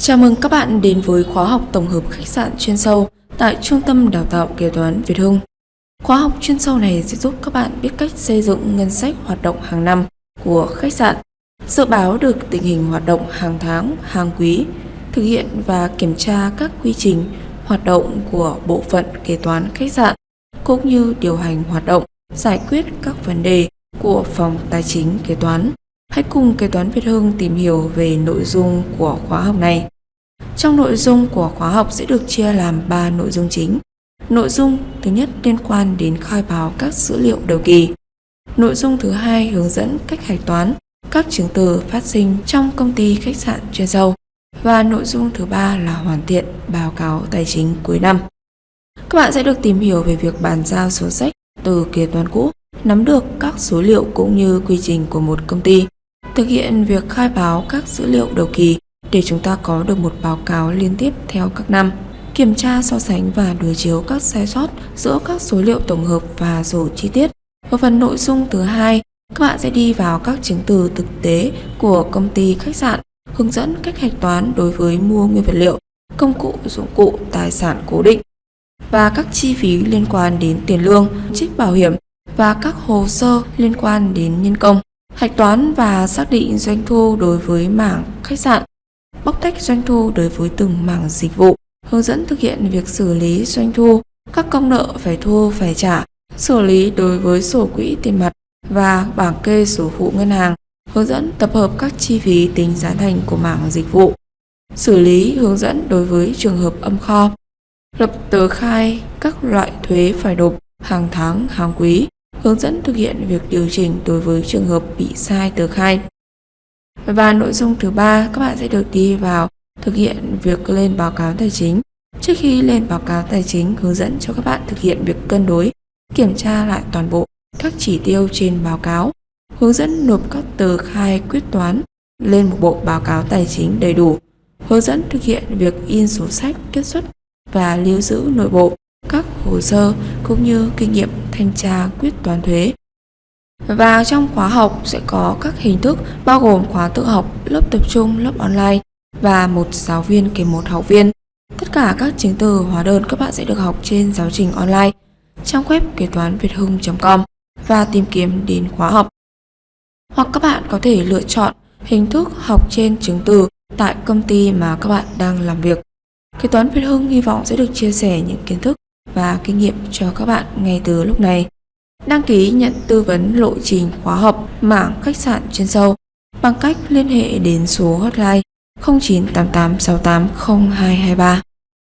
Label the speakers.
Speaker 1: Chào mừng các bạn đến với khóa học tổng hợp khách sạn chuyên sâu tại Trung tâm Đào tạo Kế toán Việt Hưng. Khóa học chuyên sâu này sẽ giúp các bạn biết cách xây dựng ngân sách hoạt động hàng năm của khách sạn, dự báo được tình hình hoạt động hàng tháng, hàng quý, thực hiện và kiểm tra các quy trình hoạt động của bộ phận kế toán khách sạn, cũng như điều hành hoạt động, giải quyết các vấn đề của phòng tài chính kế toán. Hãy cùng Kế toán Việt Hưng tìm hiểu về nội dung của khóa học này. Trong nội dung của khóa học sẽ được chia làm 3 nội dung chính. Nội dung thứ nhất liên quan đến khai báo các dữ liệu đầu kỳ. Nội dung thứ hai hướng dẫn cách hạch toán các chứng từ phát sinh trong công ty khách sạn chuyên sâu. Và nội dung thứ ba là hoàn thiện báo cáo tài chính cuối năm. Các bạn sẽ được tìm hiểu về việc bàn giao sổ sách từ kế toán cũ, nắm được các số liệu cũng như quy trình của một công ty, thực hiện việc khai báo các dữ liệu đầu kỳ để chúng ta có được một báo cáo liên tiếp theo các năm, kiểm tra so sánh và đối chiếu các sai sót giữa các số liệu tổng hợp và sổ chi tiết. Ở phần nội dung thứ hai, các bạn sẽ đi vào các chứng từ thực tế của công ty khách sạn, hướng dẫn cách hạch toán đối với mua nguyên vật liệu, công cụ, dụng cụ, tài sản cố định và các chi phí liên quan đến tiền lương, trích bảo hiểm và các hồ sơ liên quan đến nhân công. Hạch toán và xác định doanh thu đối với mảng khách sạn, bóc tách doanh thu đối với từng mảng dịch vụ, hướng dẫn thực hiện việc xử lý doanh thu, các công nợ phải thu phải trả, xử lý đối với sổ quỹ tiền mặt và bảng kê sổ phụ ngân hàng, hướng dẫn tập hợp các chi phí tính giá thành của mảng dịch vụ, xử lý hướng dẫn đối với trường hợp âm kho, lập tờ khai các loại thuế phải nộp hàng tháng, hàng quý, hướng dẫn thực hiện việc điều chỉnh đối với trường hợp bị sai tờ khai. Và nội dung thứ ba, các bạn sẽ được đi vào thực hiện việc lên báo cáo tài chính. Trước khi lên báo cáo tài chính, hướng dẫn cho các bạn thực hiện việc cân đối, kiểm tra lại toàn bộ các chỉ tiêu trên báo cáo, hướng dẫn nộp các tờ khai quyết toán lên một bộ báo cáo tài chính đầy đủ, hướng dẫn thực hiện việc in sổ sách kết xuất và lưu giữ nội bộ các hồ sơ cũng như kinh nghiệm thanh tra quyết toán thuế. Và trong khóa học sẽ có các hình thức bao gồm khóa tự học, lớp tập trung, lớp online và một giáo viên kèm một học viên. Tất cả các chứng từ hóa đơn các bạn sẽ được học trên giáo trình online trong web kế toán việt hưng.com và tìm kiếm đến khóa học. Hoặc các bạn có thể lựa chọn hình thức học trên chứng từ tại công ty mà các bạn đang làm việc. Kế toán Việt Hưng hy vọng sẽ được chia sẻ những kiến thức và kinh nghiệm cho các bạn ngay từ lúc này. Đăng ký nhận tư vấn lộ trình khóa học mảng khách sạn chuyên sâu bằng cách liên hệ đến số hotline 0988680223.